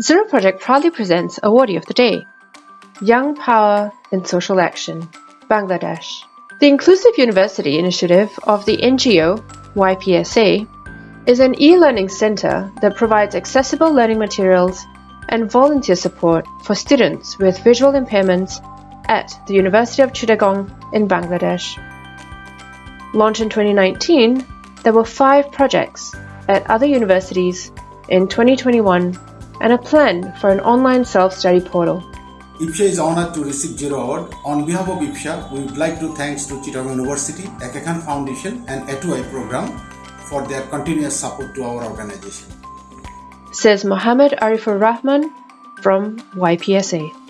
Zero Project proudly presents Awardee of the Day Young Power in Social Action, Bangladesh. The Inclusive University Initiative of the NGO YPSA is an e learning center that provides accessible learning materials and volunteer support for students with visual impairments at the University of Chittagong in Bangladesh. Launched in 2019, there were five projects at other universities in 2021 and a plan for an online self study portal. YPSA is honored to receive Zero Award. On behalf of YPSA, we would like to thanks to Chittagong University, Khan Foundation and A2I program for their continuous support to our organization. Says Mohammed Arifur Rahman from YPSA.